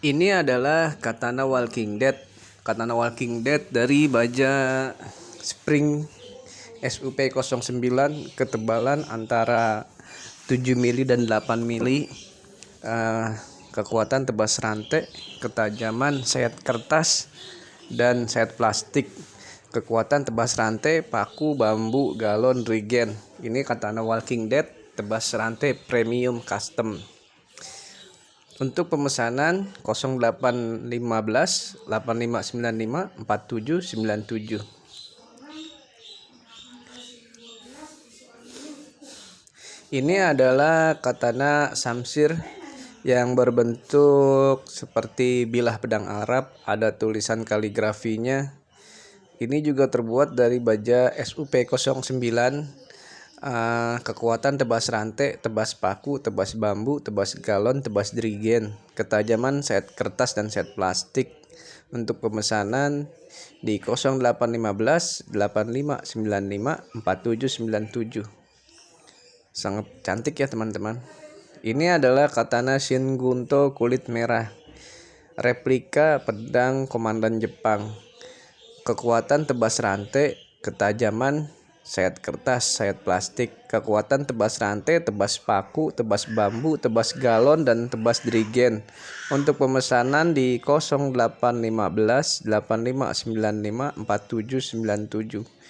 Ini adalah katana Walking Dead. Katana Walking Dead dari baja Spring SUP09 ketebalan antara 7 mili dan 8 mili. Uh, kekuatan tebas rantai, ketajaman sayat kertas dan sayat plastik. Kekuatan tebas rantai, paku, bambu, galon, regen. Ini katana Walking Dead tebas rantai premium custom. Untuk pemesanan 0815 8595 4797. Ini adalah katana samsir yang berbentuk seperti bilah pedang Arab, ada tulisan kaligrafinya. Ini juga terbuat dari baja SUP09 uh, kekuatan tebas rantai, tebas paku, tebas bambu, tebas galon, tebas dirigen, ketajaman set kertas dan set plastik. Untuk pemesanan di 0815 8595 4797. Sangat cantik ya teman-teman. Ini adalah katana Shin Gunto kulit merah. Replika pedang komandan Jepang. Kekuatan tebas rantai, ketajaman sayat kertas, sayat plastik, kekuatan tebas rantai, tebas paku, tebas bambu, tebas galon, dan tebas dirigen. Untuk pemesanan di 0815 8595 4797.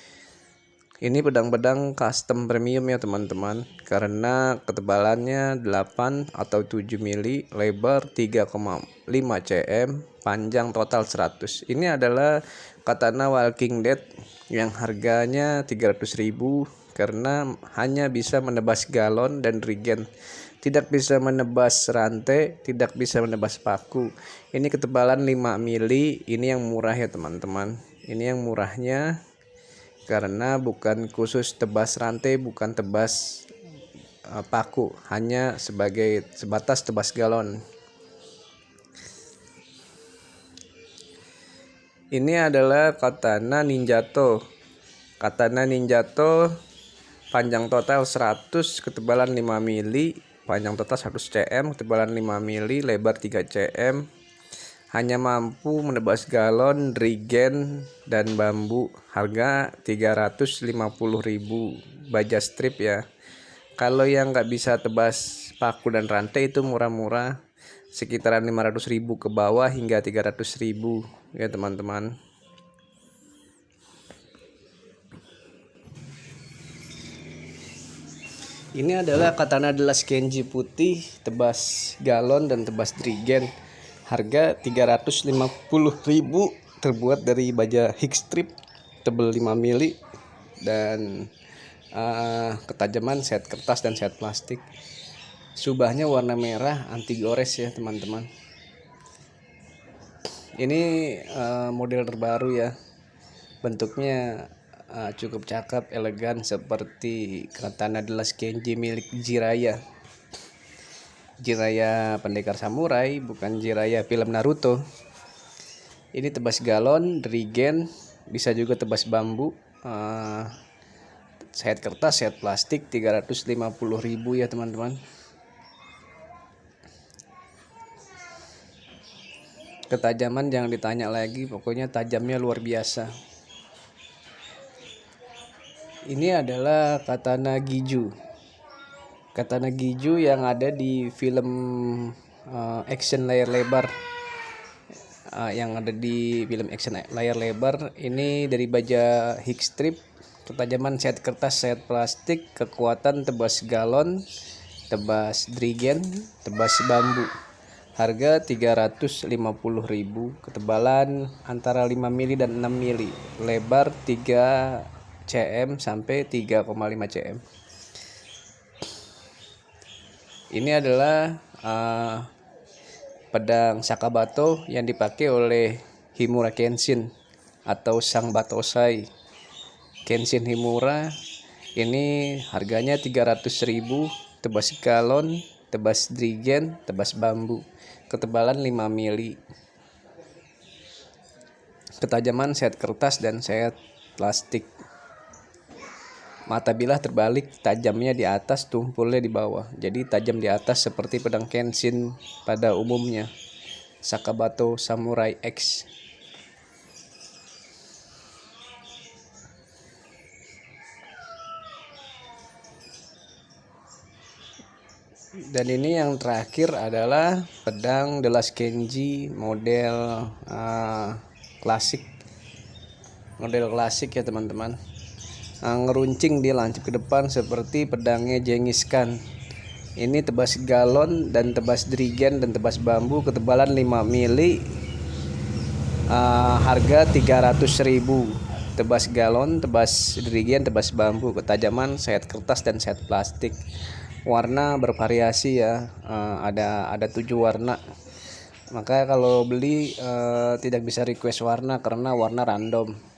Ini pedang-pedang custom premium ya teman-teman karena ketebalannya 8 atau 7 mili, lebar 3,5 cm, panjang total 100. Ini adalah katana Walking Dead yang harganya 300.000 karena hanya bisa menebas galon dan regen. Tidak bisa menebas rantai, tidak bisa menebas paku. Ini ketebalan 5 mili, ini yang murah ya teman-teman. Ini yang murahnya karena bukan khusus tebas rantai bukan tebas uh, paku hanya sebagai sebatas tebas galon ini adalah katana ninjato. Katana ninjato panjang total 100 ketebalan 5 mili. Panjang total 100 cm ketebalan 5 mili lebar 3 cm. Hanya mampu menebas galon, regen, dan bambu. Harga 350.000 baja strip ya. Kalau yang nggak bisa tebas paku dan rantai itu murah-murah. Sekitaran 500.000 ke bawah hingga 300.000 ya teman-teman. Ini adalah katana delas kenji putih, tebas galon dan tebas drigen. Harga 350.000 terbuat dari baja Higg strip tebal 5 mili dan uh, ketajaman set kertas dan set plastik. Subahnya warna merah anti gores ya teman-teman ini uh, model terbaru ya bentuknya uh, cukup cakep elegan seperti katana delas kenji milik Jiraya Jiraya Pendekar Samurai, bukan Jiraya film Naruto. Ini tebas galon, drigen, bisa juga tebas bambu. Uh, set kertas, set plastik 350.000 ya teman-teman. Ketajaman jangan ditanya lagi, pokoknya tajamnya luar biasa. Ini adalah katana Giju katana Giju yang ada di film uh, action layar lebar. Uh, yang ada di film action layar lebar. Ini dari baja Higg strip. Ketajaman set kertas set plastik kekuatan tebas galon tebas drigen tebas bambu harga 350.000 ketebalan antara 5 mili dan 6 mili. Lebar 3 cm sampai 3,5 cm. Ini adalah uh, pedang Sakabato yang dipakai oleh Himura Kenshin atau Sang Batosai. Kenshin Himura ini harganya 300.000 tebas galon, tebas drigen, tebas bambu, ketebalan 5 mili. Ketajaman set kertas dan set plastik. Mata bilah terbalik, tajamnya di atas, tumpulnya di bawah. Jadi tajam di atas seperti pedang Kenshin pada umumnya. Sakabato Samurai X dan ini yang terakhir adalah pedang The Last Kenji model uh, klasik. Model klasik ya teman-teman. Uh, ngeruncing dia lancip ke depan seperti pedangnya Genghis Khan. Ini tebas galon dan tebas drigen dan tebas bambu ketebalan 5 mili. Uh, harga 300.000 tebas galon tebas drigen tebas bambu. Ketajaman set kertas dan set plastik warna bervariasi ya. Uh, ada ada tujuh warna. Makanya kalau beli uh, tidak bisa request warna karena warna random